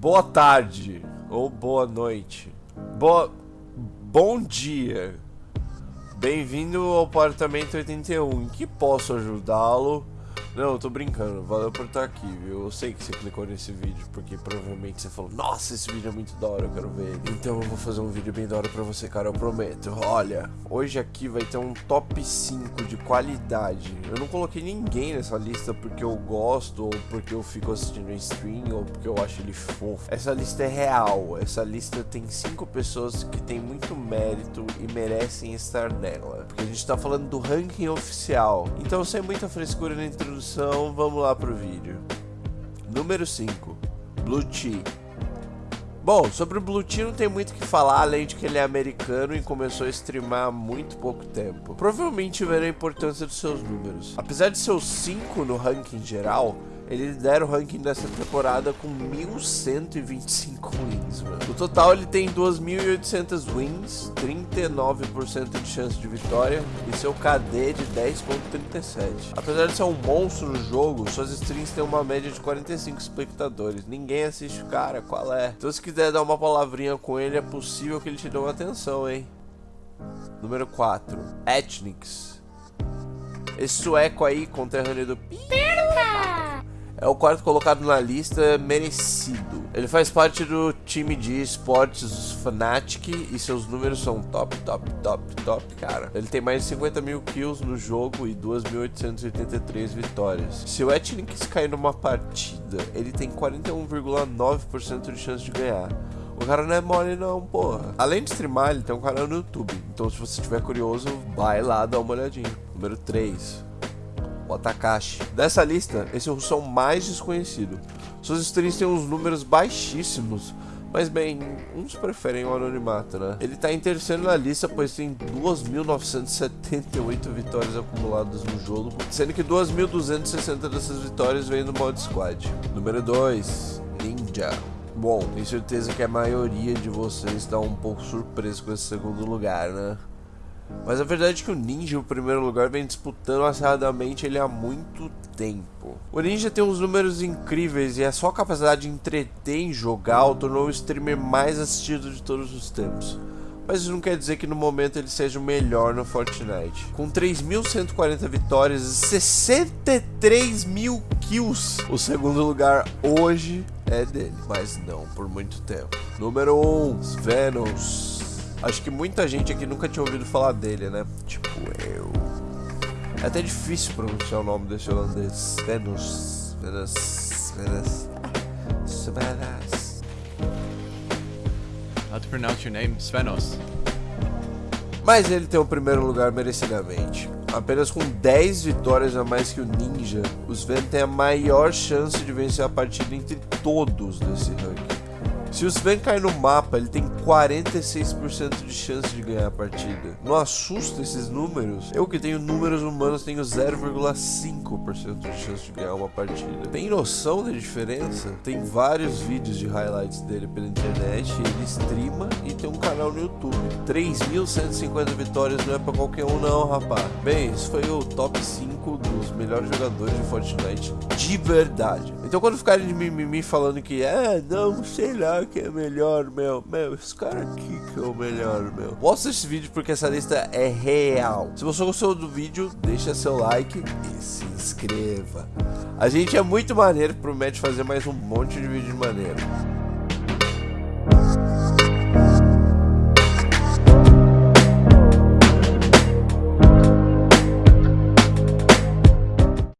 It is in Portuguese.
Boa tarde ou boa noite. Boa bom dia. Bem-vindo ao apartamento 81. Em que posso ajudá-lo? Não, eu tô brincando. Valeu por estar aqui, viu? Eu sei que você clicou nesse vídeo porque provavelmente você falou: Nossa, esse vídeo é muito da hora, eu quero ver ele. Então eu vou fazer um vídeo bem da hora pra você, cara, eu prometo. Olha, hoje aqui vai ter um top 5 de qualidade. Eu não coloquei ninguém nessa lista porque eu gosto, ou porque eu fico assistindo stream, ou porque eu acho ele fofo. Essa lista é real. Essa lista tem 5 pessoas que tem muito mérito e merecem estar nela. Porque a gente tá falando do ranking oficial. Então, sem muita frescura na introdução introdução, vamos lá pro vídeo. Número 5, Blue Tea. Bom, sobre o Blue Tea não tem muito o que falar, além de que ele é americano e começou a streamar há muito pouco tempo. Provavelmente verá a importância dos seus números. Apesar de ser o 5 no ranking geral, ele lidera o ranking dessa temporada com 1.125 wins, mano. No total ele tem 2.800 wins, 39% de chance de vitória e seu KD de 10.37. Apesar de ser um monstro no jogo, suas streams têm uma média de 45 espectadores. Ninguém assiste o cara, qual é? Então se quiser dar uma palavrinha com ele, é possível que ele te dê uma atenção, hein? Número 4. Ethnix. Esse sueco aí, conterrâneo do... Perca! É o quarto colocado na lista merecido. Ele faz parte do time de esportes Fnatic e seus números são top, top, top, top, cara. Ele tem mais de 50 mil kills no jogo e 2.883 vitórias. Se o Ethnix cair numa partida, ele tem 41,9% de chance de ganhar. O cara não é mole não, porra. Além de streamar, ele tem um canal no YouTube. Então se você estiver curioso, vai lá dar uma olhadinha. Número 3 o. Dessa lista, esse é o russão mais desconhecido. Suas streams têm uns números baixíssimos, mas bem, uns preferem o anonimato, né? Ele tá em terceiro na lista, pois tem 2.978 vitórias acumuladas no jogo, sendo que 2.260 dessas vitórias vêm do modo squad. Número 2, Ninja. Bom, tenho certeza que a maioria de vocês está um pouco surpreso com esse segundo lugar, né? Mas a verdade é que o Ninja, o primeiro lugar, vem disputando acirradamente ele há muito tempo. O Ninja tem uns números incríveis e a sua capacidade de entreter em jogar o tornou o streamer mais assistido de todos os tempos. Mas isso não quer dizer que no momento ele seja o melhor no Fortnite. Com 3.140 vitórias e 63 mil kills, o segundo lugar hoje é dele, mas não por muito tempo. Número 1, Venos. Acho que muita gente aqui nunca tinha ouvido falar dele, né? Tipo, eu. É até difícil pronunciar o nome desse holandês. Venus. Venus. Venus. Svenas. How to pronounce your name? Svenos. Mas ele tem o primeiro lugar merecidamente. Apenas com 10 vitórias a mais que o Ninja, o Sven tem a maior chance de vencer a partida entre todos desse ranking. Se o Sven cair no mapa, ele tem 46% de chance de ganhar a partida. Não assusta esses números? Eu que tenho números humanos tenho 0,5% de chance de ganhar uma partida. Tem noção da diferença? Tem vários vídeos de highlights dele pela internet, ele streama e tem um canal no YouTube. 3.150 vitórias não é pra qualquer um não, rapaz. Bem, esse foi o top 5 dos melhores jogadores de Fortnite de verdade. Então quando ficarem de mimimi falando que é, não, sei lá, que é melhor, meu. Meu, esse cara aqui que é o melhor, meu. Mostra esse vídeo porque essa lista é real. Se você gostou do vídeo, deixa seu like e se inscreva. A gente é muito maneiro, promete fazer mais um monte de vídeo de maneiro.